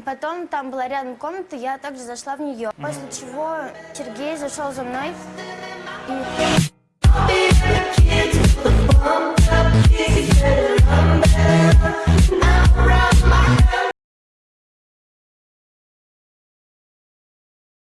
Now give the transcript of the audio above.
потом там была рядом комната, я также зашла в нее. После чего Сергей зашел за мной